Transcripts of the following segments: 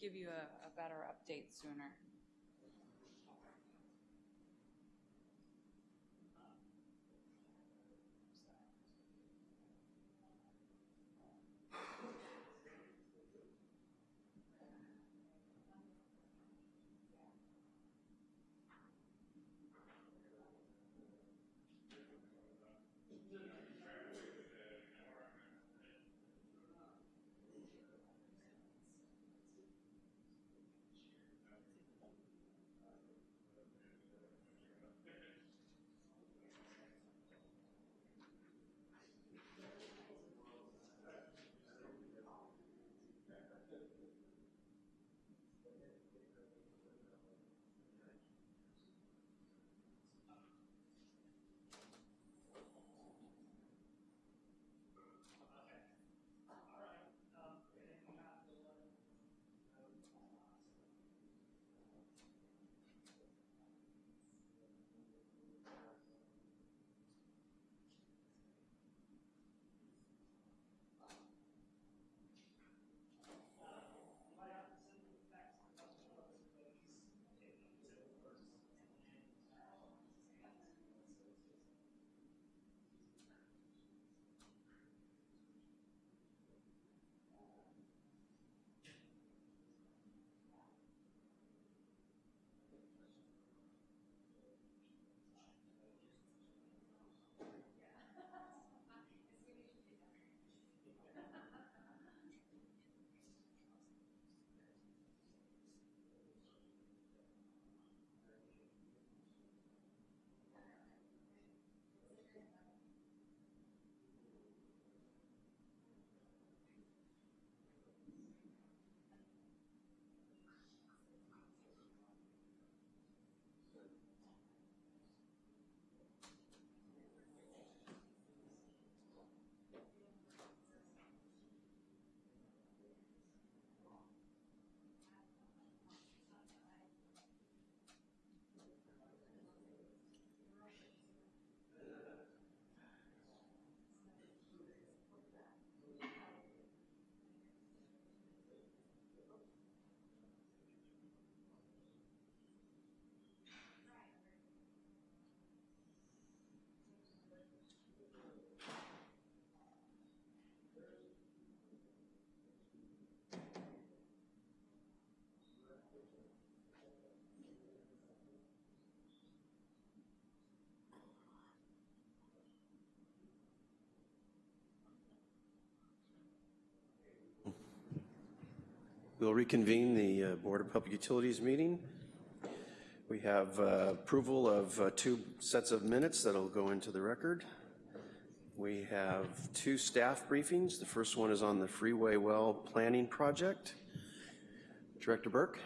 give you a, a better update sooner. We'll reconvene the uh, Board of Public Utilities meeting. We have uh, approval of uh, two sets of minutes that'll go into the record. We have two staff briefings. The first one is on the Freeway Well Planning Project. Director Burke.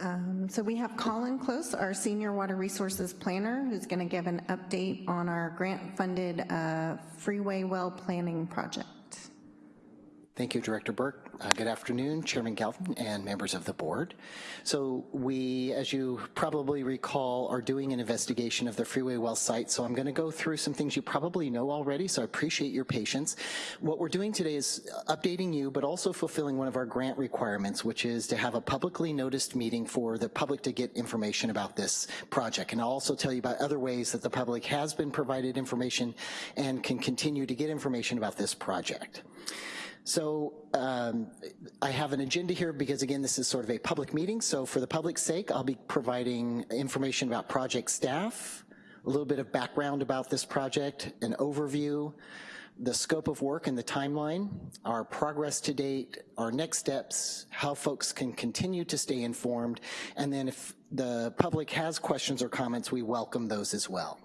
Um, So we have Colin Close, our Senior Water Resources Planner, who's going to give an update on our grant-funded uh, Freeway Well Planning Project. Thank you, Director Burke. Uh, Good afternoon, Chairman Galvin and members of the board. So we, as you probably recall, are doing an investigation of the Freeway Well site, so I'm gonna go through some things you probably know already, so I appreciate your patience. What we're doing today is updating you, but also fulfilling one of our grant requirements, which is to have a publicly noticed meeting for the public to get information about this project. And I'll also tell you about other ways that the public has been provided information and can continue to get information about this project. So um, I have an agenda here because again, this is sort of a public meeting. So for the public's sake, I'll be providing information about project staff, a little bit of background about this project, an overview, the scope of work and the timeline, our progress to date, our next steps, how folks can continue to stay informed, and then if the public has questions or comments, we welcome those as well.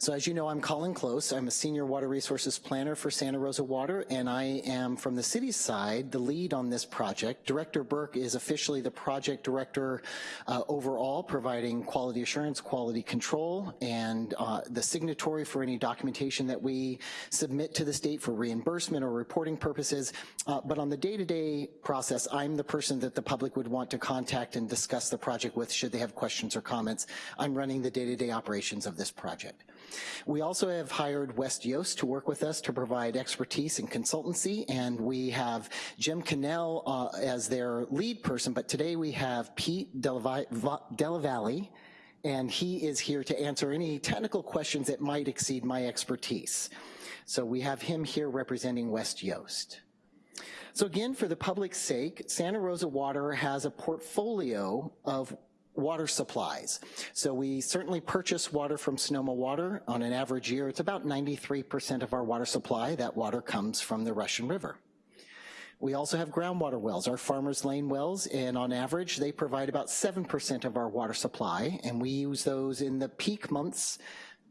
So as you know, I'm Colin Close. I'm a senior water resources planner for Santa Rosa Water, and I am from the city's side, the lead on this project. Director Burke is officially the project director uh, overall, providing quality assurance, quality control, and uh, the signatory for any documentation that we submit to the state for reimbursement or reporting purposes. Uh, but on the day-to-day -day process, I'm the person that the public would want to contact and discuss the project with should they have questions or comments. I'm running the day-to-day -day operations of this project. We also have hired West Yost to work with us to provide expertise and consultancy, and we have Jim Cannell uh, as their lead person, but today we have Pete Delavalle, and he is here to answer any technical questions that might exceed my expertise. So we have him here representing West Yost. So again, for the public's sake, Santa Rosa Water has a portfolio of water supplies. So we certainly purchase water from Sonoma Water. On an average year, it's about 93% of our water supply. That water comes from the Russian River. We also have groundwater wells, our Farmers Lane wells, and on average, they provide about 7% of our water supply, and we use those in the peak months,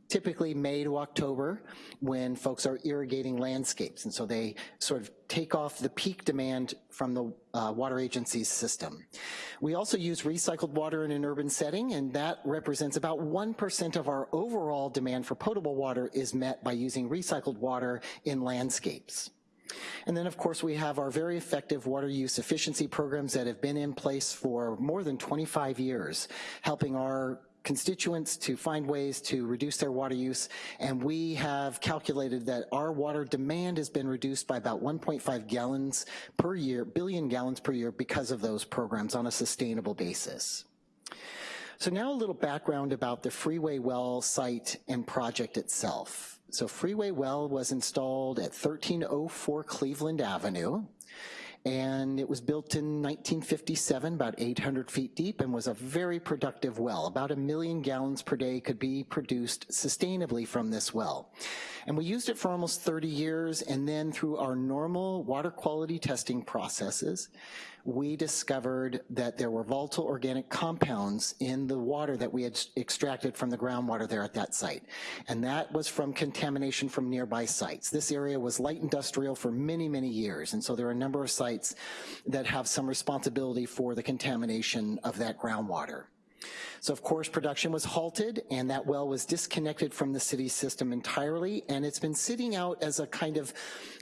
typically May to October, when folks are irrigating landscapes, and so they sort of take off the peak demand from the uh, water agency's system. We also use recycled water in an urban setting, and that represents about 1% of our overall demand for potable water is met by using recycled water in landscapes. And then, of course, we have our very effective water use efficiency programs that have been in place for more than 25 years, helping our constituents to find ways to reduce their water use, and we have calculated that our water demand has been reduced by about 1.5 gallons per year, billion gallons per year because of those programs on a sustainable basis. So now a little background about the Freeway Well site and project itself. So Freeway Well was installed at 1304 Cleveland Avenue, and it was built in 1957, about 800 feet deep, and was a very productive well. About a million gallons per day could be produced sustainably from this well. And we used it for almost 30 years, and then through our normal water quality testing processes, we discovered that there were volatile organic compounds in the water that we had extracted from the groundwater there at that site. And that was from contamination from nearby sites. This area was light industrial for many, many years. And so there are a number of sites that have some responsibility for the contamination of that groundwater. So of course, production was halted and that well was disconnected from the city system entirely and it's been sitting out as a kind of,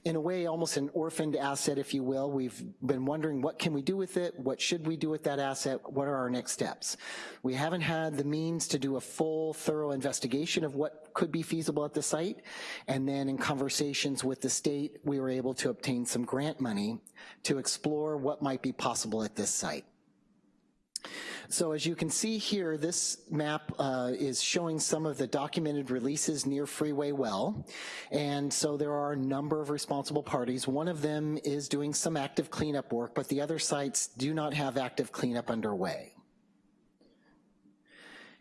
in a way, almost an orphaned asset, if you will. We've been wondering what can we do with it? What should we do with that asset? What are our next steps? We haven't had the means to do a full, thorough investigation of what could be feasible at the site. And then in conversations with the state, we were able to obtain some grant money to explore what might be possible at this site. So as you can see here, this map uh, is showing some of the documented releases near Freeway Well. And so there are a number of responsible parties. One of them is doing some active cleanup work, but the other sites do not have active cleanup underway.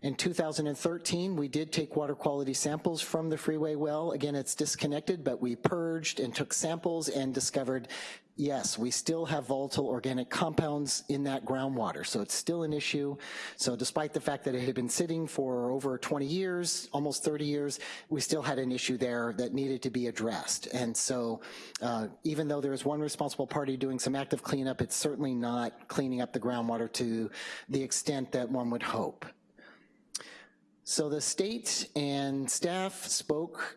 In 2013, we did take water quality samples from the freeway well. Again, it's disconnected, but we purged and took samples and discovered, yes, we still have volatile organic compounds in that groundwater, so it's still an issue. So despite the fact that it had been sitting for over 20 years, almost 30 years, we still had an issue there that needed to be addressed. And so uh, even though there is one responsible party doing some active cleanup, it's certainly not cleaning up the groundwater to the extent that one would hope. So the state and staff spoke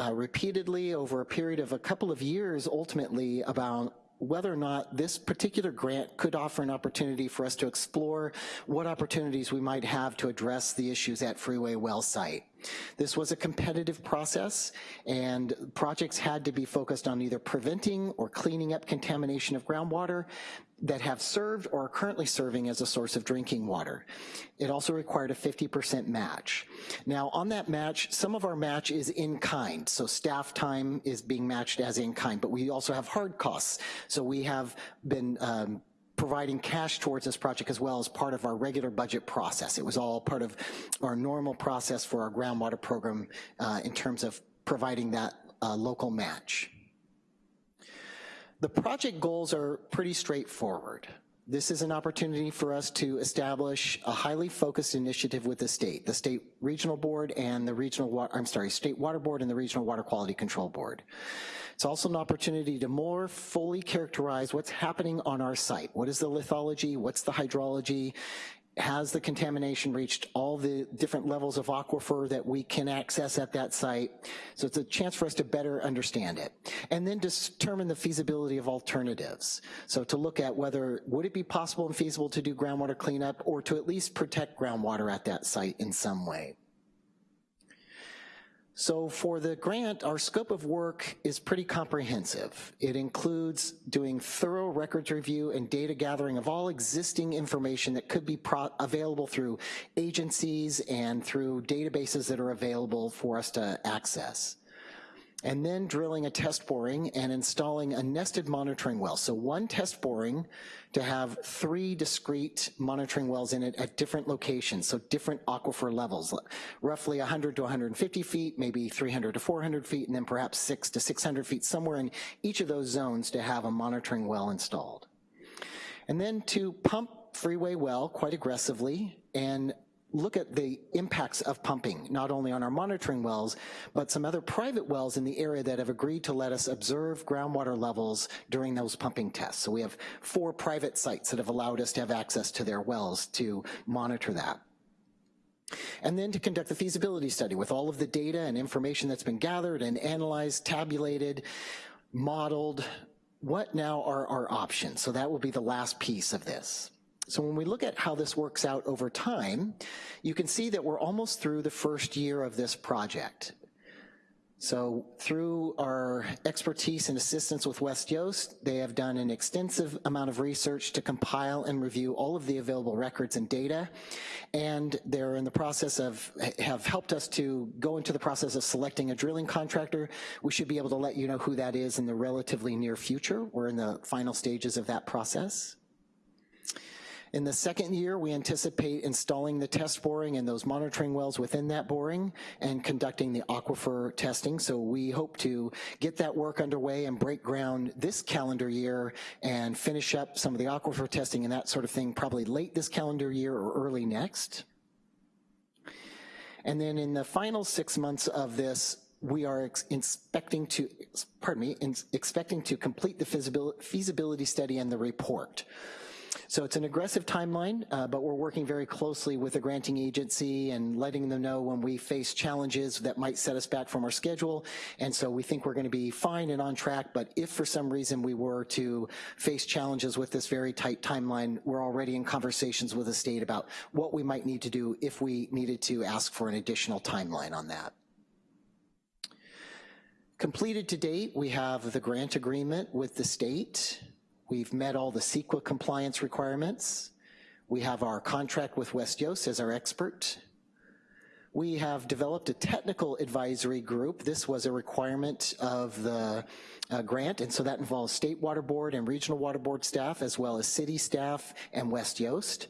uh, repeatedly over a period of a couple of years ultimately about whether or not this particular grant could offer an opportunity for us to explore what opportunities we might have to address the issues at Freeway Well site. This was a competitive process and projects had to be focused on either preventing or cleaning up contamination of groundwater that have served or are currently serving as a source of drinking water. It also required a 50% match. Now on that match, some of our match is in kind, so staff time is being matched as in kind, but we also have hard costs. So we have been um, providing cash towards this project as well as part of our regular budget process. It was all part of our normal process for our groundwater program uh, in terms of providing that uh, local match. The project goals are pretty straightforward. This is an opportunity for us to establish a highly focused initiative with the state, the state regional board and the regional, water, I'm sorry, state water board and the regional water quality control board. It's also an opportunity to more fully characterize what's happening on our site. What is the lithology? What's the hydrology? Has the contamination reached all the different levels of aquifer that we can access at that site? So it's a chance for us to better understand it. And then determine the feasibility of alternatives. So to look at whether, would it be possible and feasible to do groundwater cleanup or to at least protect groundwater at that site in some way. So for the grant, our scope of work is pretty comprehensive. It includes doing thorough records review and data gathering of all existing information that could be available through agencies and through databases that are available for us to access and then drilling a test boring and installing a nested monitoring well. So one test boring to have three discrete monitoring wells in it at different locations, so different aquifer levels, roughly 100 to 150 feet, maybe 300 to 400 feet, and then perhaps six to 600 feet, somewhere in each of those zones to have a monitoring well installed. And then to pump freeway well quite aggressively and look at the impacts of pumping, not only on our monitoring wells, but some other private wells in the area that have agreed to let us observe groundwater levels during those pumping tests. So we have four private sites that have allowed us to have access to their wells to monitor that. And then to conduct the feasibility study with all of the data and information that's been gathered and analyzed, tabulated, modeled, what now are our options? So that will be the last piece of this. So when we look at how this works out over time, you can see that we're almost through the first year of this project. So through our expertise and assistance with West Yost, they have done an extensive amount of research to compile and review all of the available records and data. And they're in the process of, have helped us to go into the process of selecting a drilling contractor. We should be able to let you know who that is in the relatively near future. We're in the final stages of that process. In the second year, we anticipate installing the test boring and those monitoring wells within that boring and conducting the aquifer testing. So we hope to get that work underway and break ground this calendar year and finish up some of the aquifer testing and that sort of thing probably late this calendar year or early next. And then in the final six months of this, we are ex expecting to, pardon me, expecting to complete the feasibility study and the report. So it's an aggressive timeline, uh, but we're working very closely with the granting agency and letting them know when we face challenges that might set us back from our schedule. And so we think we're gonna be fine and on track, but if for some reason we were to face challenges with this very tight timeline, we're already in conversations with the state about what we might need to do if we needed to ask for an additional timeline on that. Completed to date, we have the grant agreement with the state. We've met all the CEQA compliance requirements. We have our contract with West Yost as our expert. We have developed a technical advisory group. This was a requirement of the uh, grant, and so that involves state water board and regional water board staff, as well as city staff and West Yost.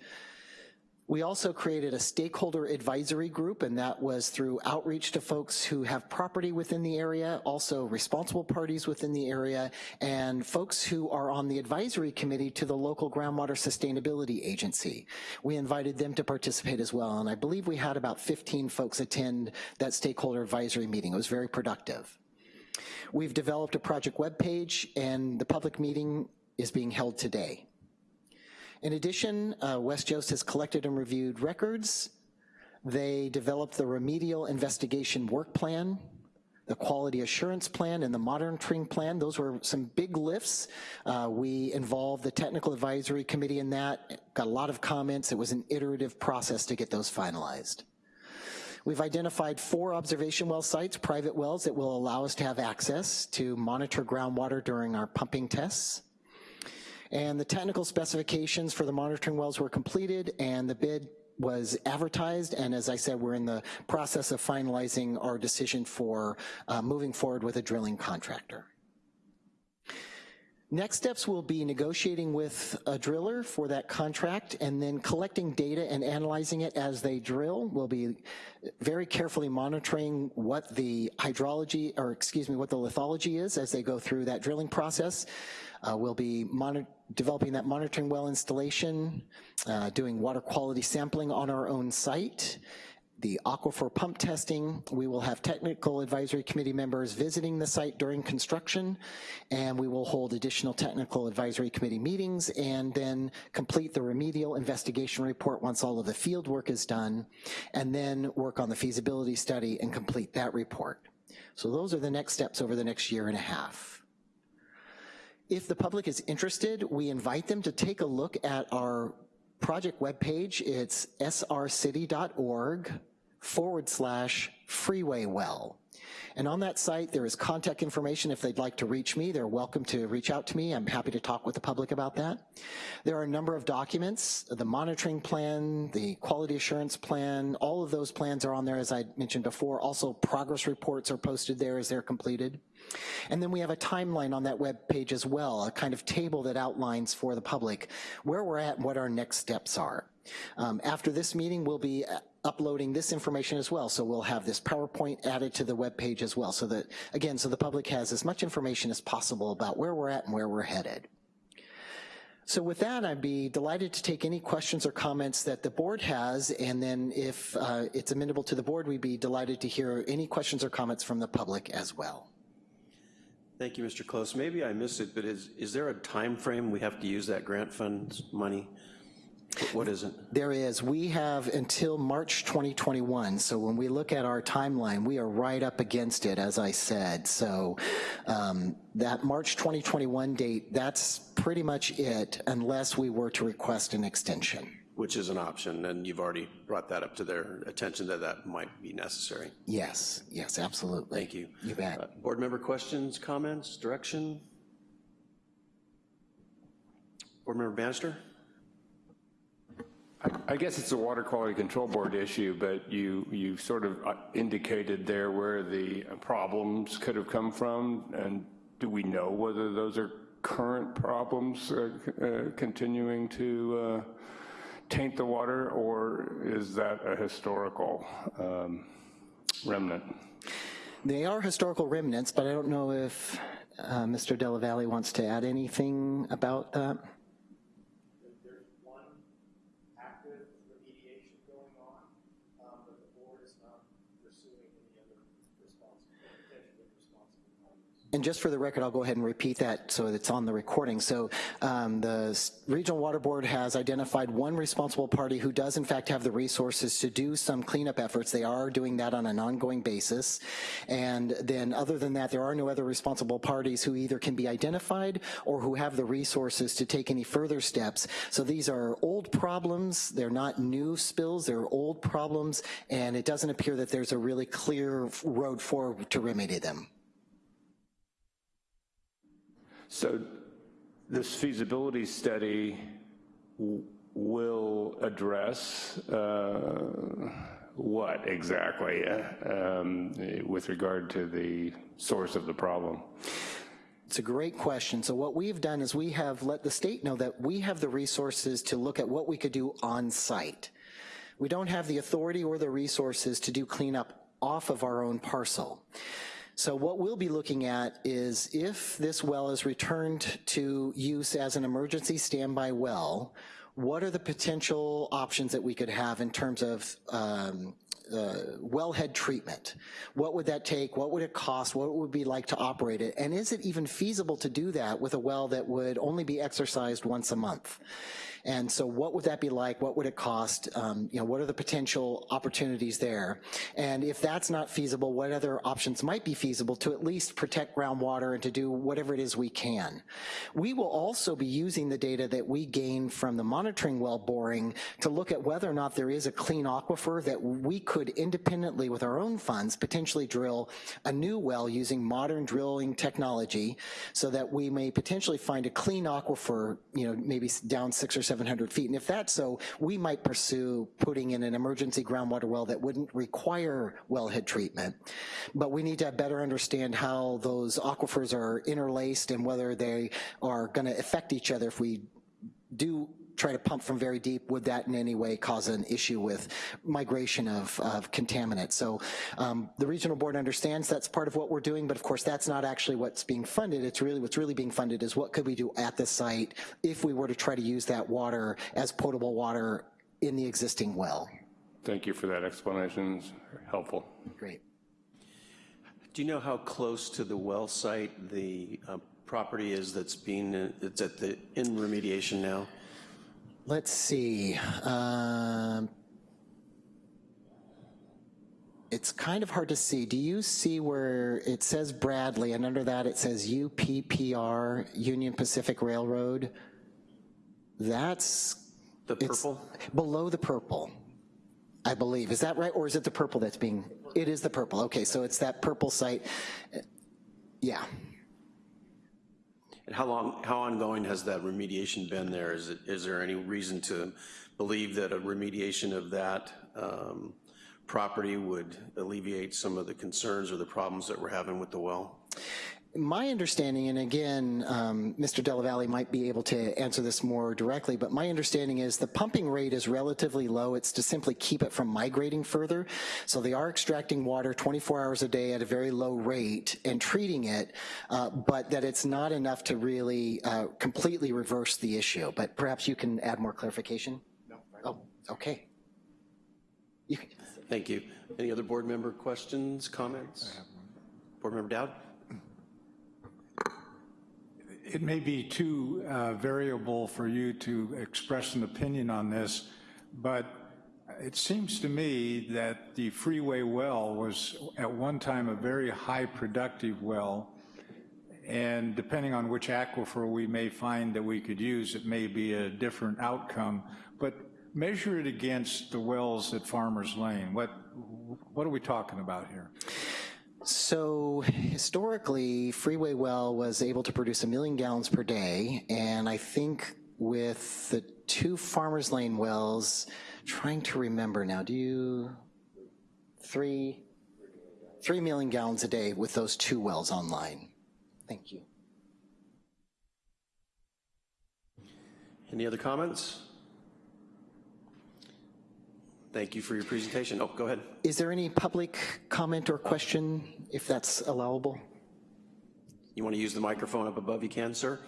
We also created a stakeholder advisory group, and that was through outreach to folks who have property within the area, also responsible parties within the area, and folks who are on the advisory committee to the local groundwater sustainability agency. We invited them to participate as well, and I believe we had about 15 folks attend that stakeholder advisory meeting. It was very productive. We've developed a project webpage, and the public meeting is being held today. In addition, uh, West has collected and reviewed records. They developed the remedial investigation work plan, the quality assurance plan and the monitoring plan. Those were some big lifts. Uh, we involved the technical advisory committee in that, got a lot of comments. It was an iterative process to get those finalized. We've identified four observation well sites, private wells, that will allow us to have access to monitor groundwater during our pumping tests. And the technical specifications for the monitoring wells were completed and the bid was advertised, and as I said, we're in the process of finalizing our decision for uh, moving forward with a drilling contractor. Next steps will be negotiating with a driller for that contract and then collecting data and analyzing it as they drill. We'll be very carefully monitoring what the hydrology, or excuse me, what the lithology is as they go through that drilling process. Uh, we'll be developing that monitoring well installation, uh, doing water quality sampling on our own site, the aquifer pump testing. We will have technical advisory committee members visiting the site during construction, and we will hold additional technical advisory committee meetings and then complete the remedial investigation report once all of the field work is done, and then work on the feasibility study and complete that report. So those are the next steps over the next year and a half. If the public is interested, we invite them to take a look at our project webpage. It's srcity.org forward slash freeway well. And on that site, there is contact information if they'd like to reach me. They're welcome to reach out to me. I'm happy to talk with the public about that. There are a number of documents, the monitoring plan, the quality assurance plan, all of those plans are on there as I mentioned before. Also, progress reports are posted there as they're completed. And then we have a timeline on that web page as well, a kind of table that outlines for the public where we're at and what our next steps are. Um, after this meeting, we'll be uploading this information as well. So we'll have this PowerPoint added to the web page as well. So that, again, so the public has as much information as possible about where we're at and where we're headed. So with that, I'd be delighted to take any questions or comments that the board has, and then if uh, it's amenable to the board, we'd be delighted to hear any questions or comments from the public as well. Thank you, Mr. Close. Maybe I missed it, but is, is there a time frame we have to use that grant funds money? What is it? There is, we have until March 2021, so when we look at our timeline, we are right up against it, as I said. So um, that March 2021 date, that's pretty much it, unless we were to request an extension. Which is an option, and you've already brought that up to their attention that that might be necessary. Yes, yes, absolutely. Thank you. You bet. Uh, Board member questions, comments, direction? Board member Bannister? I guess it's a Water Quality Control Board issue, but you, you sort of uh, indicated there where the problems could have come from, and do we know whether those are current problems uh, uh, continuing to uh, taint the water, or is that a historical um, remnant? They are historical remnants, but I don't know if uh, Mr. Della Valle wants to add anything about that. there's one active remediation going on, um, but the board is not pursuing any other responsible, potentially responsible parties. And just for the record, I'll go ahead and repeat that so it's on the recording. So um, the Regional Water Board has identified one responsible party who does in fact have the resources to do some cleanup efforts. They are doing that on an ongoing basis. And then other than that, there are no other responsible parties who either can be identified or who have the resources to take any further steps. So these are old problems. They're not new spills. They're old problems. And it doesn't appear that there's a really clear road forward to remedy them. So this feasibility study will address uh, what exactly uh, um, with regard to the source of the problem? It's a great question. So what we've done is we have let the state know that we have the resources to look at what we could do on site. We don't have the authority or the resources to do cleanup off of our own parcel. So what we'll be looking at is if this well is returned to use as an emergency standby well, what are the potential options that we could have in terms of um, uh, wellhead treatment? What would that take? What would it cost? What would it be like to operate it? And is it even feasible to do that with a well that would only be exercised once a month? And so what would that be like? What would it cost? Um, you know, what are the potential opportunities there? And if that's not feasible, what other options might be feasible to at least protect groundwater and to do whatever it is we can? We will also be using the data that we gain from the monitoring well boring to look at whether or not there is a clean aquifer that we could independently with our own funds potentially drill a new well using modern drilling technology so that we may potentially find a clean aquifer, you know, maybe down six or 700 feet. And if that's so, we might pursue putting in an emergency groundwater well that wouldn't require wellhead treatment. But we need to better understand how those aquifers are interlaced and whether they are gonna affect each other if we do try to pump from very deep, would that in any way cause an issue with migration of, of contaminants? So um, the regional board understands that's part of what we're doing, but of course that's not actually what's being funded. It's really, what's really being funded is what could we do at the site if we were to try to use that water as potable water in the existing well. Thank you for that explanation, it's helpful. Great. Do you know how close to the well site the uh, property is that's being, it's at the, in remediation now? Let's see. Um, it's kind of hard to see. Do you see where it says Bradley and under that it says UPPR, Union Pacific Railroad? That's The purple? below the purple. I believe. Is that right, or is it the purple that's being, it is the purple, okay, so it's that purple site. Yeah, And how long, how ongoing has that remediation been there? Is it, is there any reason to believe that a remediation of that um, property would alleviate some of the concerns or the problems that we're having with the well? My understanding, and again, um, Mr. Della Valle might be able to answer this more directly, but my understanding is the pumping rate is relatively low. It's to simply keep it from migrating further. So they are extracting water 24 hours a day at a very low rate and treating it, uh, but that it's not enough to really uh, completely reverse the issue. But perhaps you can add more clarification? No. Oh, okay. You can- Thank you. Any other board member questions, comments? Board Member Dowd? It may be too uh, variable for you to express an opinion on this, but it seems to me that the freeway well was at one time a very high productive well, and depending on which aquifer we may find that we could use, it may be a different outcome. But measure it against the wells at Farmers Lane. What, what are we talking about here? So historically, Freeway Well was able to produce a million gallons per day, and I think with the two Farmers Lane wells, trying to remember now, do you, three, three million gallons a day with those two wells online. Thank you. Any other comments? Thank you for your presentation. Oh, go ahead. Is there any public comment or question, if that's allowable? You want to use the microphone up above, you can, sir?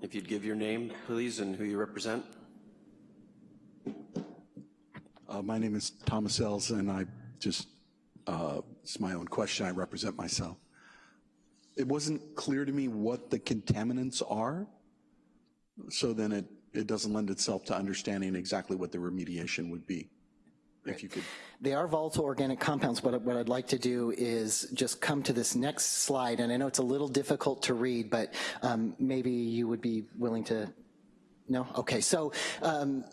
If you'd give your name, please, and who you represent. Uh, My name is Thomas Ells, and I just, uh, it's my own question, I represent myself. It wasn't clear to me what the contaminants are, so then it, it doesn't lend itself to understanding exactly what the remediation would be. If you could, They are volatile organic compounds, but what I'd like to do is just come to this next slide, and I know it's a little difficult to read, but um, maybe you would be willing to, no? Okay, so, um,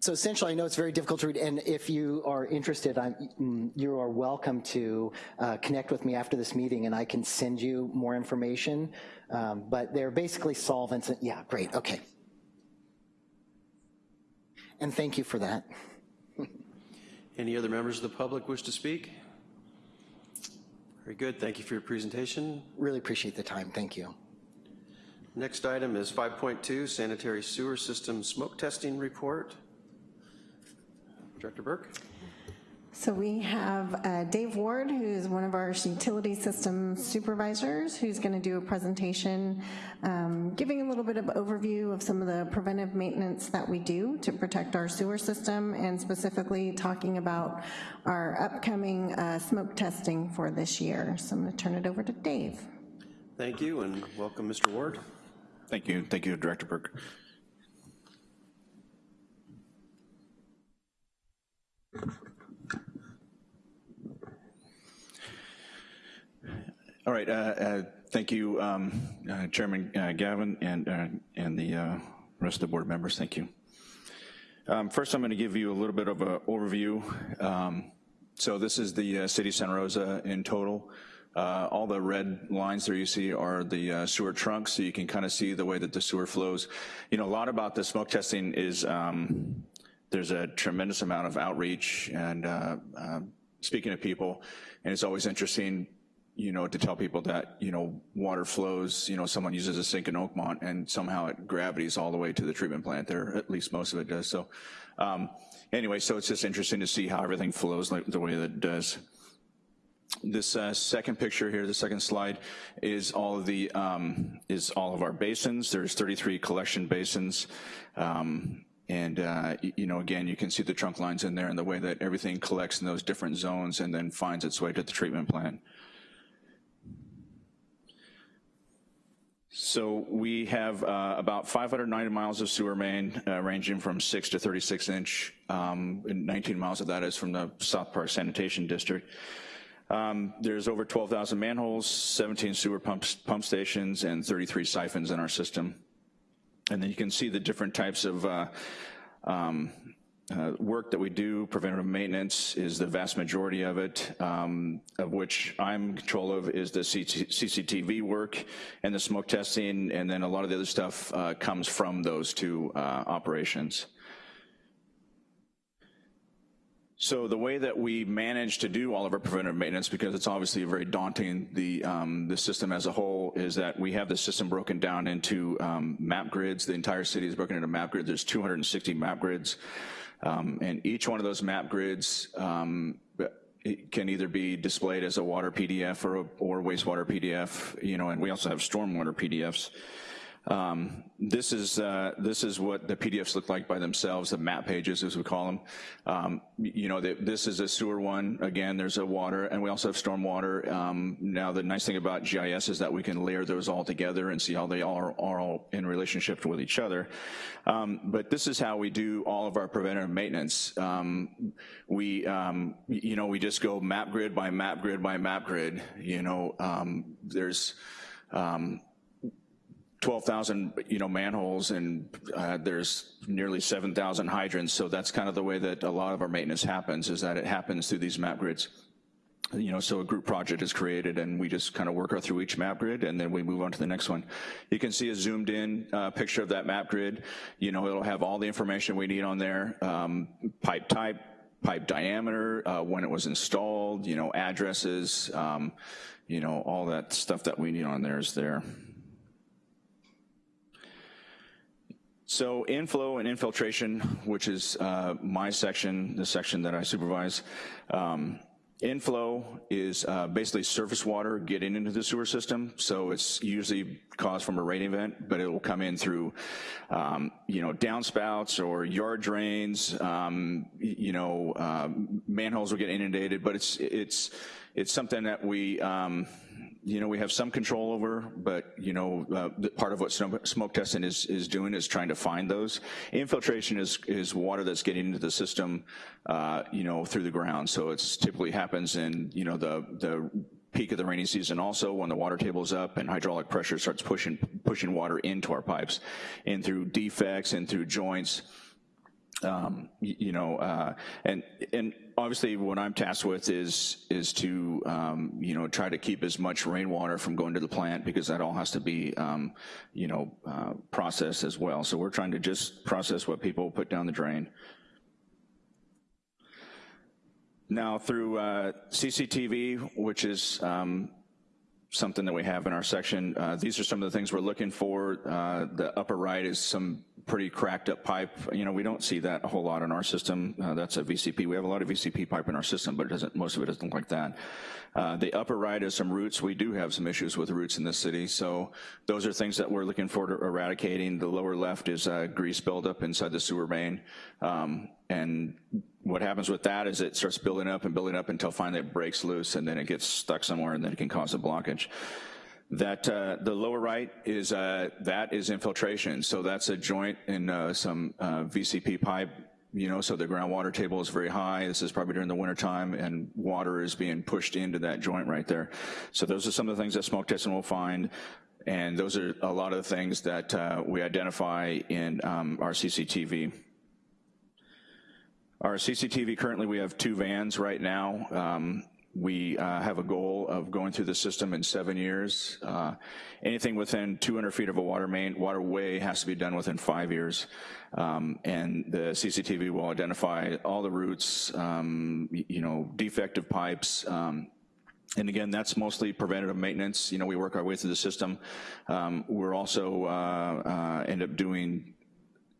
so essentially, I know it's very difficult to read, and if you are interested, I'm, mm, you are welcome to uh, connect with me after this meeting, and I can send you more information, Um, but they're basically solvents, and- yeah, great, okay. And thank you for that. Any other members of the public wish to speak? Very good. Thank you for your presentation. Really appreciate the time, thank you. Next item is 5.2, sanitary sewer system smoke testing report. Director Burke? So we have uh, Dave Ward, who's one of our utility system supervisors, who's going to do a presentation um, giving a little bit of overview of some of the preventive maintenance that we do to protect our sewer system, and specifically talking about our upcoming uh, smoke testing for this year. So I'm going to turn it over to Dave. Thank you, and welcome, Mr. Ward. Thank you, thank you, Director Burke. All right, uh, uh, thank you, um, uh, Chairman uh, Gavin and, uh, and the uh, rest of the board members, thank you. Um, First, I'm gonna give you a little bit of an overview. Um, So this is the city of Santa Rosa in total. All the red lines there you see are the sewer trunks, so you can kind of see the way that the sewer flows. You know, a lot about the smoke testing is, um, there's a tremendous amount of outreach and speaking to people, and it's always interesting, you know, to tell people that, you know, water flows, you know, someone uses a sink in Oakmont, and somehow it gravities all the way to the treatment plant there, at least most of it does, so. um, Anyway, so it's just interesting to see how everything flows like the way that it does. This uh, second picture here, the second slide, is all of the um, is all of our basins. There's 33 collection basins, um, and uh, you know, again, you can see the trunk lines in there and the way that everything collects in those different zones and then finds its way to the treatment plant. So we have uh, about 590 miles of sewer main, uh, ranging from 6 to 36 inch, um, and 19 miles of that is from the South Park Sanitation District. Um, There's over 12,000 manholes, 17 sewer pumps, pump stations, and 33 siphons in our system. And then you can see the different types of uh, um, uh, work that we do, preventative maintenance, is the vast majority of it, um, of which I'm in control of is the CCTV work and the smoke testing, and then a lot of the other stuff uh, comes from those two uh, operations. So the way that we manage to do all of our preventive maintenance, because it's obviously very daunting, the, um, the system as a whole, is that we have the system broken down into um, map grids. The entire city is broken into map grids. There's 260 map grids. Um, and each one of those map grids um, can either be displayed as a water PDF or, a, or wastewater PDF, you know, and we also have stormwater PDFs. Um, this is uh, this is what the PDFs look like by themselves, the map pages as we call them. Um, you know, the, this is a sewer one. Again, there's a water, and we also have stormwater. Um, now, the nice thing about GIS is that we can layer those all together and see how they are, are all in relationship with each other. Um, but this is how we do all of our preventative maintenance. Um, we, um, you know, we just go map grid by map grid by map grid. You know, there's um, 12,000 you know manholes and uh, there's nearly 7,000 hydrants. So that's kind of the way that a lot of our maintenance happens is that it happens through these map grids. You know so a group project is created and we just kind of work our through each map grid and then we move on to the next one. You can see a zoomed in uh, picture of that map grid. You know it'll have all the information we need on there um, pipe type pipe diameter uh, when it was installed you know addresses um, you know all that stuff that we need on there is there So inflow and infiltration, which is uh, my section, the section that I supervise, um, inflow is uh, basically surface water getting into the sewer system. So it's usually caused from a rain event, but it will come in through, um, you know, downspouts or yard drains. Um, you know, uh, manholes will get inundated, but it's it's it's something that we. Um, you know, we have some control over, but, you know, uh, part of what smoke testing is, is doing is trying to find those. Infiltration is, is water that's getting into the system, uh, you know, through the ground. So it's typically happens in, you know, the, the peak of the rainy season also when the water table is up and hydraulic pressure starts pushing, pushing water into our pipes and through defects and through joints um, you know, uh, and and obviously what I'm tasked with is is to um, you know try to keep as much rainwater from going to the plant because that all has to be um, you know uh, processed as well. So we're trying to just process what people put down the drain. Now through uh, CCTV, which is um, something that we have in our section. Uh, these are some of the things we're looking for. Uh, the upper right is some pretty cracked up pipe. You know, we don't see that a whole lot in our system. Uh, that's a VCP. We have a lot of VCP pipe in our system, but it doesn't, most of it doesn't look like that. Uh, the upper right is some roots. We do have some issues with roots in this city, so those are things that we're looking for to eradicating. The lower left is grease buildup inside the sewer main. Um, and what happens with that is it starts building up and building up until finally it breaks loose and then it gets stuck somewhere and then it can cause a blockage. That uh, the lower right is uh, that is infiltration. So that's a joint in uh, some uh, VCP pipe. You know, so the groundwater table is very high. This is probably during the winter time, and water is being pushed into that joint right there. So those are some of the things that smoke testing will find. And those are a lot of the things that uh, we identify in um, our CCTV. Our CCTV, currently we have two vans right now. Um, we uh, have a goal of going through the system in seven years. Uh, anything within 200 feet of a water main, waterway has to be done within five years. Um, and the CCTV will identify all the routes, um, you know, defective pipes, um, and again, that's mostly preventative maintenance. You know, we work our way through the system. Um, we're also uh, uh, end up doing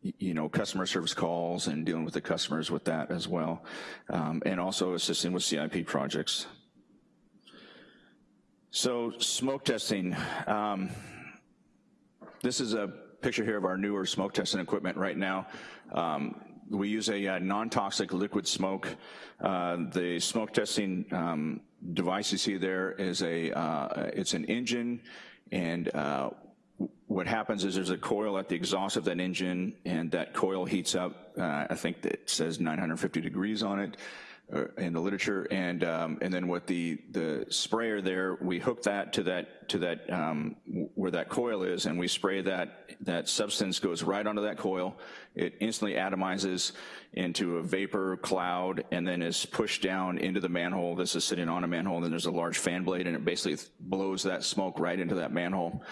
you know, customer service calls and dealing with the customers with that as well, um, and also assisting with CIP projects. So smoke testing. Um, this is a picture here of our newer smoke testing equipment right now. Um, we use a uh, non-toxic liquid smoke. Uh, the smoke testing um, device you see there is a, uh, it's an engine and uh, what happens is there's a coil at the exhaust of that engine and that coil heats up. Uh, I think that says 950 degrees on it in the literature, and um, and then with the the sprayer there, we hook that to that to that um, where that coil is, and we spray that that substance goes right onto that coil. It instantly atomizes into a vapor cloud, and then is pushed down into the manhole. This is sitting on a manhole, and then there's a large fan blade, and it basically blows that smoke right into that manhole.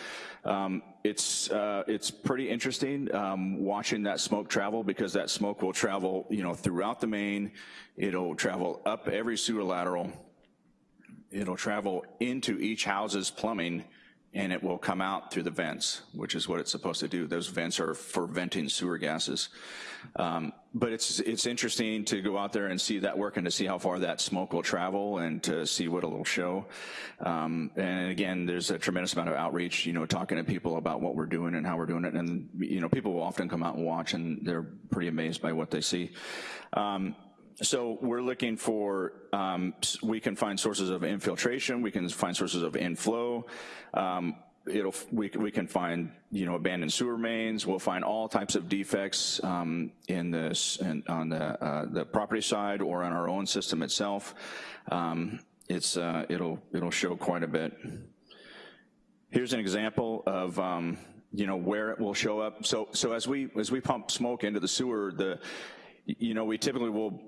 Um, it's uh, it's pretty interesting um, watching that smoke travel because that smoke will travel, you know, throughout the main. It'll travel up every sewer lateral. It'll travel into each house's plumbing, and it will come out through the vents, which is what it's supposed to do. Those vents are for venting sewer gases. Um, but it's it's interesting to go out there and see that work and to see how far that smoke will travel and to see what it'll show. Um, and again, there's a tremendous amount of outreach, you know, talking to people about what we're doing and how we're doing it. And, you know, people will often come out and watch and they're pretty amazed by what they see. Um, so we're looking for, um, we can find sources of infiltration, we can find sources of inflow, um, it'll, we, we can find, you know, abandoned sewer mains, we'll find all types of defects um, in this, in, on the, uh, the property side or on our own system itself. Um, it's, uh, it'll, it'll show quite a bit. Here's an example of, um, you know, where it will show up. So, so as we, as we pump smoke into the sewer, the, you know, we typically will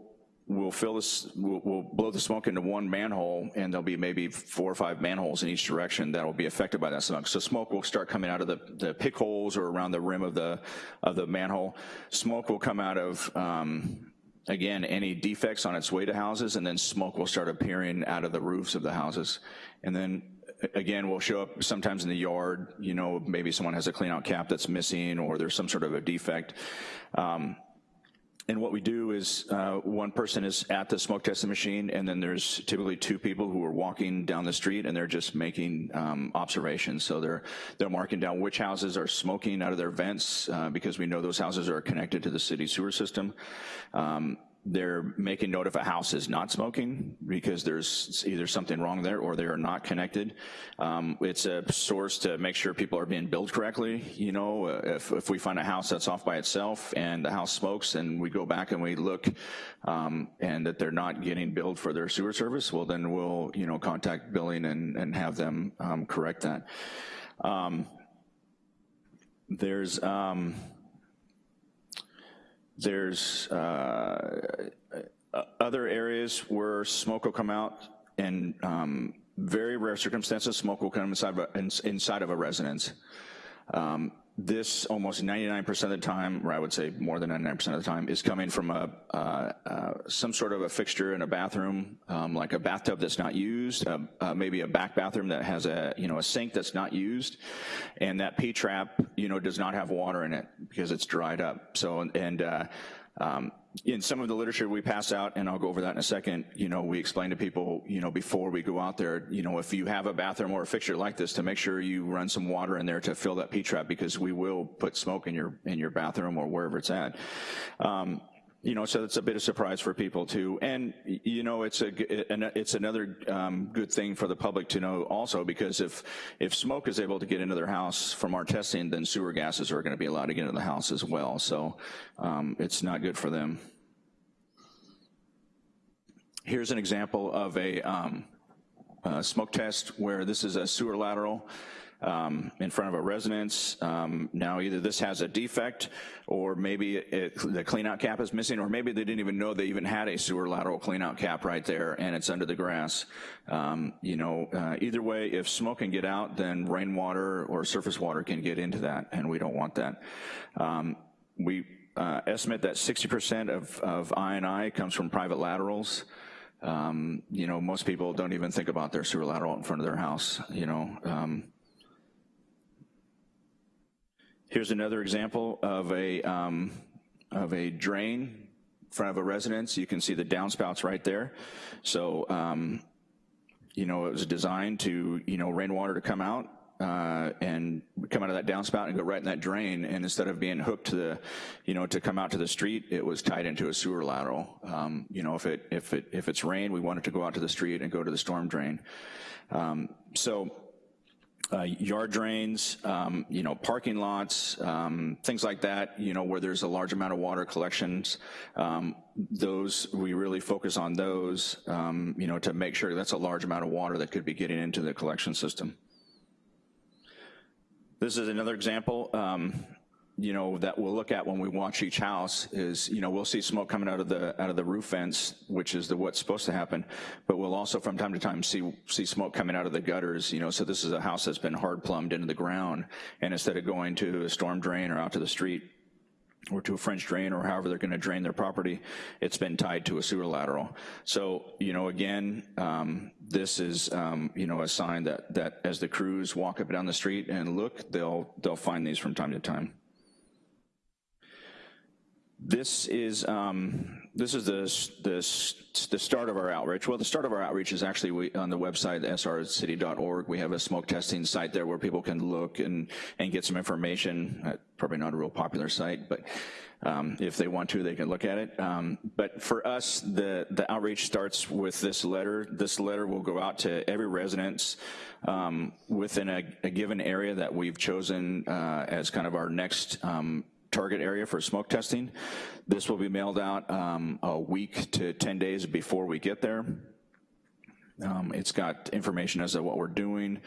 we'll fill this, we'll, we'll, blow the smoke into one manhole and there'll be maybe four or five manholes in each direction that will be affected by that smoke. So smoke will start coming out of the, the pick holes or around the rim of the, of the manhole. Smoke will come out of, um, again, any defects on its way to houses and then smoke will start appearing out of the roofs of the houses. And then again, will show up sometimes in the yard, you know, maybe someone has a clean out cap that's missing or there's some sort of a defect. Um, and what we do is uh, one person is at the smoke testing machine and then there's typically two people who are walking down the street and they're just making um, observations. So they're, they're marking down which houses are smoking out of their vents uh, because we know those houses are connected to the city sewer system. Um, they're making note if a house is not smoking because there's either something wrong there or they are not connected. Um, it's a source to make sure people are being billed correctly. You know, uh, if, if we find a house that's off by itself and the house smokes and we go back and we look um, and that they're not getting billed for their sewer service, well then we'll, you know, contact billing and, and have them um, correct that. Um, there's, um, there's uh, other areas where smoke will come out and um, very rare circumstances, smoke will come inside of a, inside of a residence. Um, this almost 99% of the time, or I would say more than 99% of the time, is coming from a uh, uh, some sort of a fixture in a bathroom, um, like a bathtub that's not used, uh, uh maybe a back bathroom that has a you know a sink that's not used, and that P trap you know does not have water in it because it's dried up. So and uh, um, in some of the literature we pass out, and I'll go over that in a second, you know, we explain to people, you know, before we go out there, you know, if you have a bathroom or a fixture like this, to make sure you run some water in there to fill that P-trap because we will put smoke in your in your bathroom or wherever it's at. Um, you know, so it's a bit of a surprise for people too. And, you know, it's a, it's another um, good thing for the public to know also because if, if smoke is able to get into their house from our testing, then sewer gases are gonna be allowed to get into the house as well. So um, it's not good for them. Here's an example of a, um, a smoke test where this is a sewer lateral um, in front of a residence. Um, now either this has a defect or maybe it, the cleanout cap is missing or maybe they didn't even know they even had a sewer lateral cleanout cap right there and it's under the grass. Um, you know, uh, either way, if smoke can get out, then rainwater or surface water can get into that and we don't want that. Um, we uh, estimate that 60% of, of I&I comes from private laterals. Um, you know, most people don't even think about their sewer lateral in front of their house, you know. Um, Here's another example of a, um, of a drain in front of a residence. You can see the downspouts right there. So, um, you know, it was designed to, you know, rainwater to come out uh, and come out of that downspout and go right in that drain. And instead of being hooked to the, you know, to come out to the street, it was tied into a sewer lateral. Um, you know, if it if it if it's rain, we want it to go out to the street and go to the storm drain. Um, so uh, yard drains, um, you know, parking lots, um, things like that, you know, where there's a large amount of water collections. Um, those, we really focus on those, um, you know, to make sure that's a large amount of water that could be getting into the collection system. This is another example. You know, that we'll look at when we watch each house is, you know, we'll see smoke coming out of the out of the roof vents, which is the what's supposed to happen, but we'll also from time to time see see smoke coming out of the gutters, you know, so this is a house that's been hard plumbed into the ground, and instead of going to a storm drain or out to the street, or to a French drain or however they're gonna drain their property, it's been tied to a sewer lateral. So, you know, again, um, this is, um, you know, a sign that, that as the crews walk up and down the street and look, they'll, they'll find these from time to time. This is um, this is the, the, the start of our outreach. Well, the start of our outreach is actually we, on the website, srcity.org. We have a smoke testing site there where people can look and, and get some information. Uh, probably not a real popular site, but um, if they want to, they can look at it. Um, but for us, the, the outreach starts with this letter. This letter will go out to every residence um, within a, a, given area that we've chosen uh, as kind of our next um, target area for smoke testing. This will be mailed out um, a week to 10 days before we get there. Um, it's got information as to what we're doing,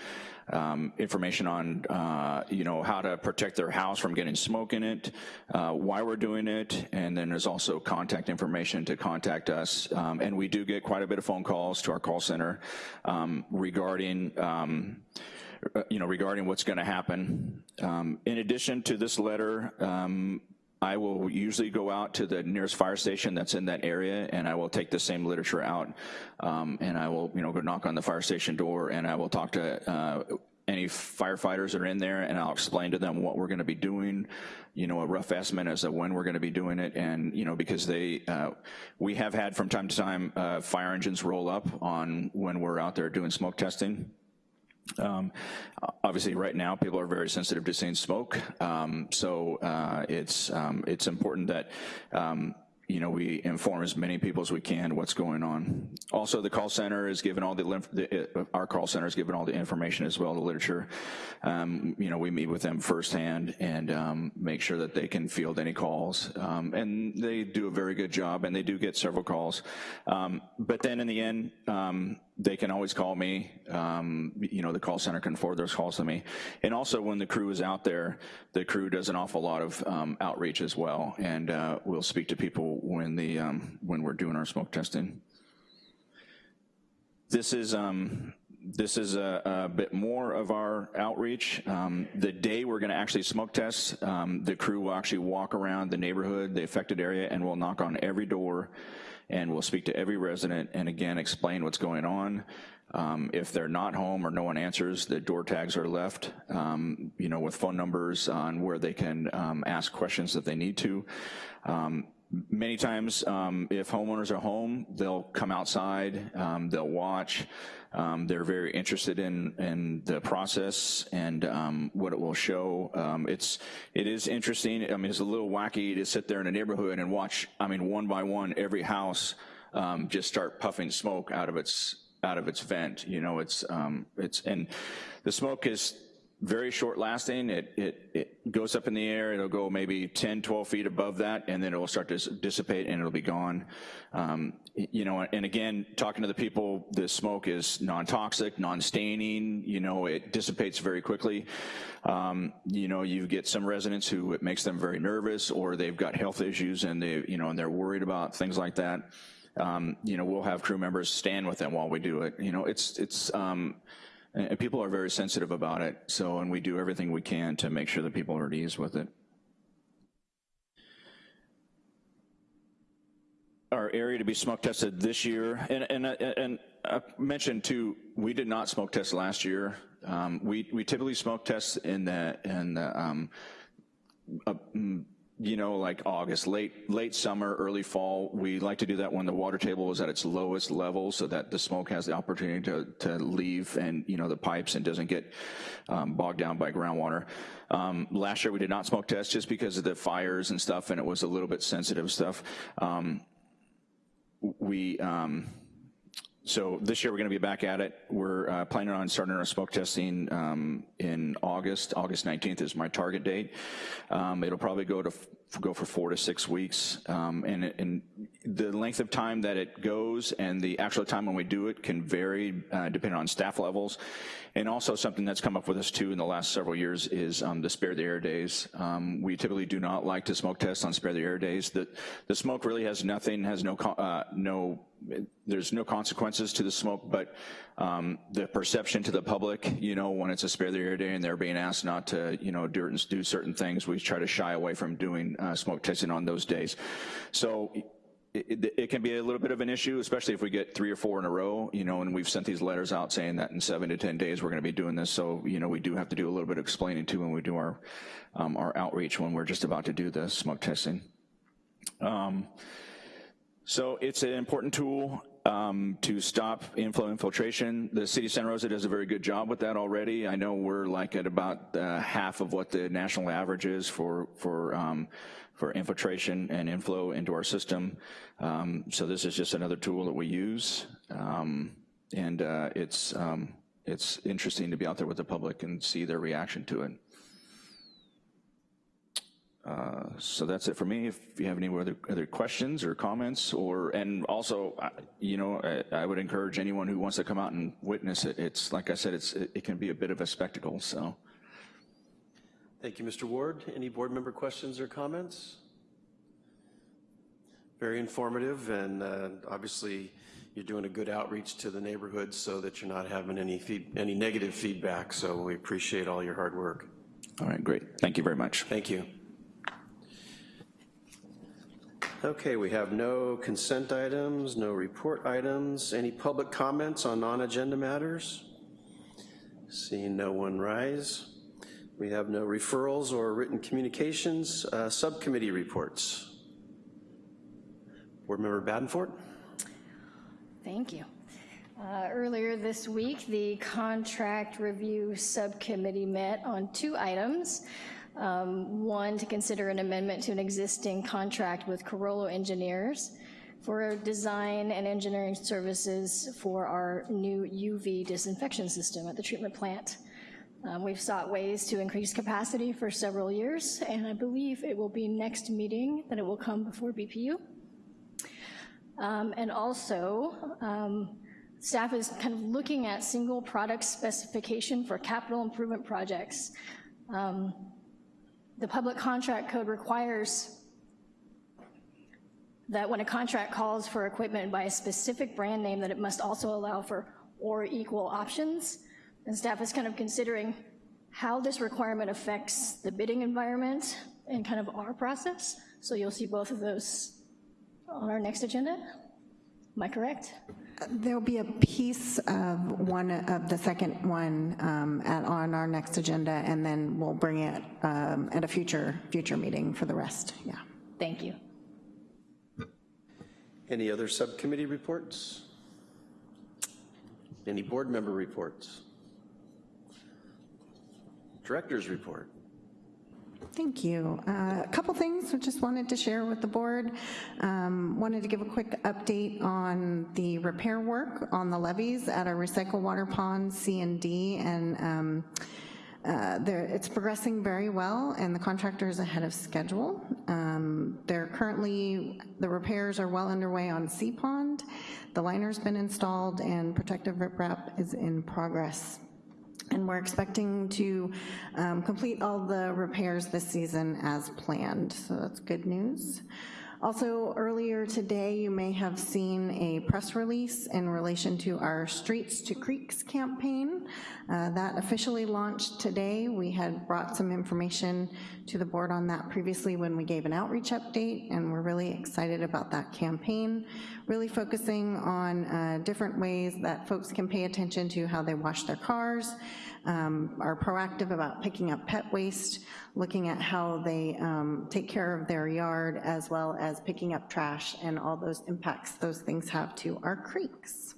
um, information on, uh, you know, how to protect their house from getting smoke in it, uh, why we're doing it, and then there's also contact information to contact us. Um, and we do get quite a bit of phone calls to our call center um, regarding um, you know, regarding what's gonna happen. Um, in addition to this letter, um, I will usually go out to the nearest fire station that's in that area and I will take the same literature out um, and I will, you know, go knock on the fire station door and I will talk to uh, any firefighters that are in there and I'll explain to them what we're gonna be doing, you know, a rough estimate as to when we're gonna be doing it and, you know, because they, uh, we have had from time to time uh, fire engines roll up on when we're out there doing smoke testing. Um, obviously, right now, people are very sensitive to seeing smoke, um, so uh, it's um, it's important that um, you know, we inform as many people as we can what's going on. Also, the call center is given all the, the uh, our call center is given all the information as well, the literature. Um, you know, we meet with them firsthand and um, make sure that they can field any calls. And they do a very good job and they do get several calls. But then in the end, they can always call me. Um, you know, the call center can forward those calls to me. And also when the crew is out there, the crew does an awful lot of outreach as well. And uh, we'll speak to people when the um, when we're doing our smoke testing. This is um, this is a, a, bit more of our outreach. Um, the day we're gonna actually smoke test, um, the crew will actually walk around the neighborhood, the affected area, and we'll knock on every door and we'll speak to every resident and again explain what's going on. Um, if they're not home or no one answers, the door tags are left, um, you know, with phone numbers on where they can um, ask questions that they need to. Um, many times, um, if homeowners are home, they'll come outside, um, they'll watch. Um, they're very interested in in the process and um, what it will show. Um, it's it is interesting. I mean, it's a little wacky to sit there in a neighborhood and watch. I mean, one by one, every house um, just start puffing smoke out of its out of its vent. You know, it's it's and the smoke is very short lasting. It, it, it goes up in the air, it'll go maybe 10, 12 feet above that, and then it will start to dissipate and it'll be gone. Um, you know, and again, talking to the people, the smoke is non-toxic, non-staining, you know, it dissipates very quickly. Um, you know, you get some residents who it makes them very nervous or they've got health issues and they, you know, and they're worried about things like that. Um, you know, we'll have crew members stand with them while we do it. You know, it's, it's, um, and people are very sensitive about it, so, and we do everything we can to make sure that people are at ease with it. Our area to be smoke tested this year, and, and, and I mentioned too, we did not smoke test last year. Um, we, we typically smoke test in the, in the um, uh, you know, like August, late late summer, early fall. We like to do that when the water table is at its lowest level so that the smoke has the opportunity to, to leave and, you know, the pipes and doesn't get um, bogged down by groundwater. Um, last year we did not smoke test just because of the fires and stuff and it was a little bit sensitive stuff. Um, we, um, so this year we're gonna be back at it. We're uh, planning on starting our smoke testing um, in August. August 19th is my target date. Um, It'll probably go to, go for four to six weeks. Um, And, and the length of time that it goes and the actual time when we do it can vary uh, depending on staff levels. And also something that's come up with us too in the last several years is um, the spare the air days. Um, We typically do not like to smoke test on spare the air days. The, the smoke really has nothing, has no, uh, no, there's no consequences to the smoke, but um, the perception to the public, you know, when it's a spare the air day and they're being asked not to, you know, do, do certain things, we try to shy away from doing uh, smoke testing on those days. So it, it- it can be a little bit of an issue, especially if we get three or four in a row, you know, and we've sent these letters out saying that in seven to 10 days, we're gonna be doing this. So, you know, we do have to do a little bit of explaining too when we do our, um, our outreach when we're just about to do the smoke testing. Um, So it's an important tool um, to stop inflow infiltration. The city of Santa Rosa does a very good job with that already. I know we're like at about uh, half of what the national average is for, for, um, for infiltration and inflow into our system. Um, So this is just another tool that we use. Um, And uh, it's, um, it's interesting to be out there with the public and see their reaction to it. Uh, So that's it for me. If you have any other, other questions or comments, or, and also, uh, you know, I, I would encourage anyone who wants to come out and witness it. It's, like I said, it's, it it can be a bit of a spectacle, so. Thank you, Mr. Ward. Any board member questions or comments? Very informative, and uh, obviously, you're doing a good outreach to the neighborhood so that you're not having any feed, any negative feedback, so we appreciate all your hard work. All right, great. Thank you very much. Thank you. Okay, we have no consent items, no report items. Any public comments on non-agenda matters? Seeing no one rise. We have no referrals or written communications. Uh, Subcommittee reports. Board Member Badenfort? Thank you. Uh, Earlier this week, the Contract Review Subcommittee met on two items. Um, One, to consider an amendment to an existing contract with Carollo Engineers for design and engineering services for our new UV disinfection system at the treatment plant. Um, We've sought ways to increase capacity for several years, and I believe it will be next meeting that it will come before BPU. Um, And also, um, staff is kind of looking at single product specification for capital improvement projects. Um, The public contract code requires that when a contract calls for equipment by a specific brand name, that it must also allow for or equal options. And staff is kind of considering how this requirement affects the bidding environment and kind of our process. So you'll see both of those on our next agenda. Am I correct? There'll be a piece of one, of the second one um, at, on our next agenda, and then we'll bring it um, at a future, future meeting for the rest, yeah. Thank you. Any other subcommittee reports? Any board member reports? Director's report. Thank you. Uh, A couple things I just wanted to share with the board. Um, Wanted to give a quick update on the repair work on the levees at our recycle water ponds, C and D, and um, uh, it's progressing very well, and the contractor is ahead of schedule. Um, They're currently, the repairs are well underway on C Pond. The liner's been installed, and protective riprap is in progress. And we're expecting to um, complete all the repairs this season as planned, so that's good news. Also, earlier today, you may have seen a press release in relation to our Streets to Creeks campaign. Uh, That officially launched today. We had brought some information to the board on that previously when we gave an outreach update, and we're really excited about that campaign, really focusing on uh, different ways that folks can pay attention to how they wash their cars, um, are proactive about picking up pet waste, looking at how they um, take care of their yard, as well as picking up trash and all those impacts those things have to our creeks.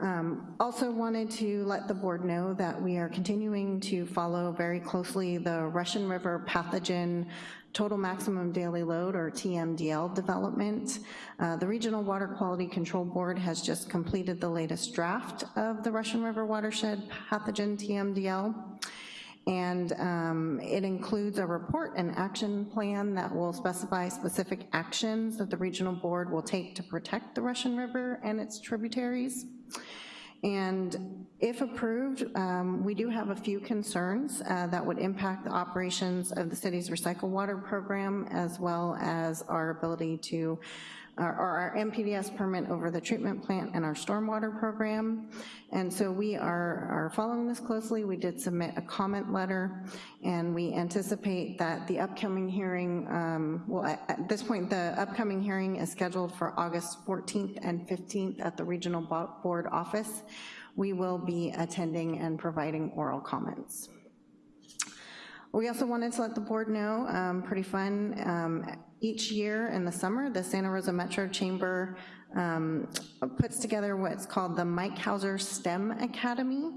Um, Also wanted to let the board know that we are continuing to follow very closely the Russian River pathogen total maximum daily load, or TMDL, development. Uh, The Regional Water Quality Control Board has just completed the latest draft of the Russian River watershed pathogen TMDL. And um, it includes a report and action plan that will specify specific actions that the regional board will take to protect the Russian River and its tributaries. And if approved, um, we do have a few concerns uh, that would impact the operations of the city's recycled water program as well as our ability to, or our NPDES permit over the treatment plant and our stormwater program. And so we are, are following this closely. We did submit a comment letter, and we anticipate that the upcoming hearing, um, well, at, at this point, the upcoming hearing is scheduled for August 14th and 15th at the Regional Board office. We will be attending and providing oral comments. We also wanted to let the board know, um, pretty fun, um, each year in the summer, the Santa Rosa Metro Chamber um, puts together what's called the Mike Hauser STEM Academy,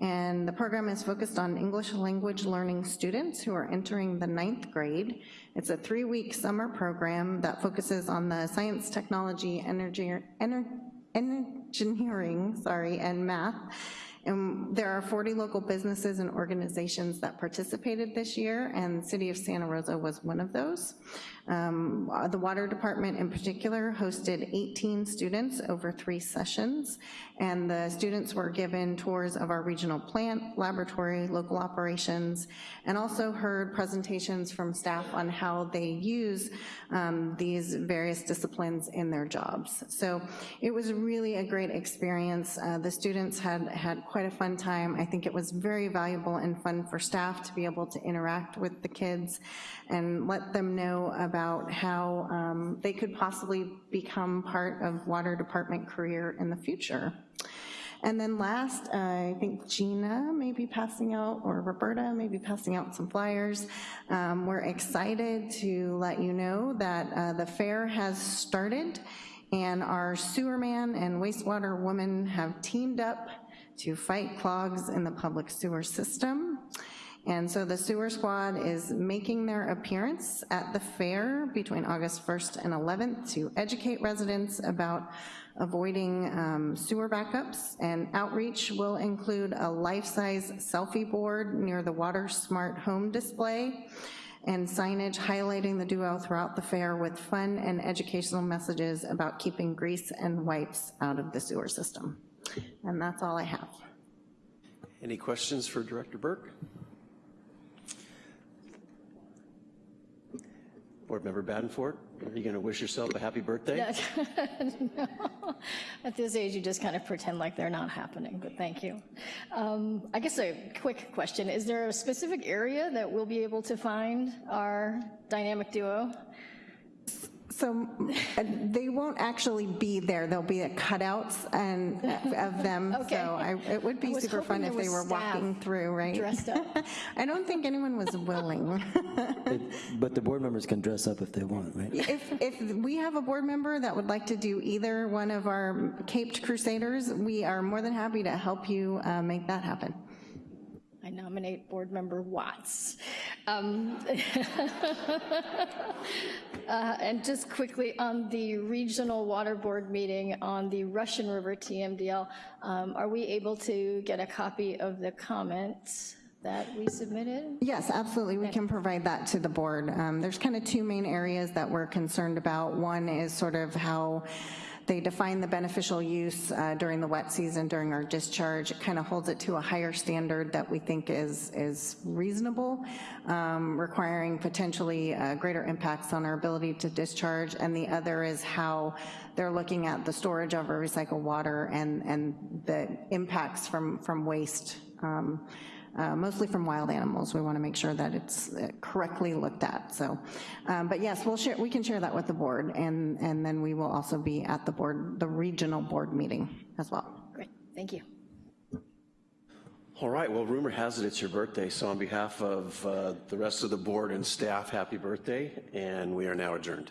and the program is focused on English language learning students who are entering the ninth grade. It's a three-week summer program that focuses on the science, technology, energy, ener, engineering, sorry, and math. And there are 40 local businesses and organizations that participated this year, and City of Santa Rosa was one of those. Um, The Water Department in particular hosted 18 students over three sessions, and the students were given tours of our regional plant, laboratory, local operations, and also heard presentations from staff on how they use um, these various disciplines in their jobs. So it was really a great experience. Uh, The students had, had quite a fun time. I think it was very valuable and fun for staff to be able to interact with the kids and let them know about how um, they could possibly become part of water department career in the future. And then last, uh, I think Gina may be passing out, or Roberta may be passing out some flyers. Um, We're excited to let you know that uh, the fair has started, and our sewer man and wastewater woman have teamed up to fight clogs in the public sewer system. And so the sewer squad is making their appearance at the fair between August 1st and 11th to educate residents about avoiding um, sewer backups, and outreach will include a life-size selfie board near the Water Smart Home display, and signage highlighting the duo throughout the fair with fun and educational messages about keeping grease and wipes out of the sewer system. And that's all I have. Any questions for Director Burke? Board Member Badenford, are you going to wish yourself a happy birthday? No. At this age, you just kind of pretend like they're not happening, but thank you. Um, I guess a quick question, is there a specific area that we'll be able to find our dynamic duo? So uh, they won't actually be there, there'll be a cutouts and, of them, Okay. so I- it would be was super fun if they were walking through, right? dressed up. I don't think anyone was willing. But the board members can dress up if they want, right? If, if we have a board member that would like to do either one of our Caped Crusaders, we are more than happy to help you uh, make that happen. I nominate Board Member Watts. Um, uh, And just quickly, on the Regional Water Board meeting on the Russian River TMDL, um, are we able to get a copy of the comments that we submitted? Yes, absolutely, we can provide that to the board. Um, There's kind of two main areas that we're concerned about. One is sort of how they define the beneficial use uh, during the wet season, during our discharge. It kind of holds it to a higher standard that we think is, is reasonable, um, requiring potentially uh, greater impacts on our ability to discharge. And the other is how they're looking at the storage of our recycled water and, and the impacts from, from waste um, uh, mostly from wild animals. We want to make sure that it's uh, correctly looked at, so. um, But yes, we'll share, we can share that with the board, and, and then we will also be at the board, the regional board meeting as well. Great, thank you. All right, well, rumor has it it's your birthday, so on behalf of uh, the rest of the board and staff, happy birthday, and we are now adjourned.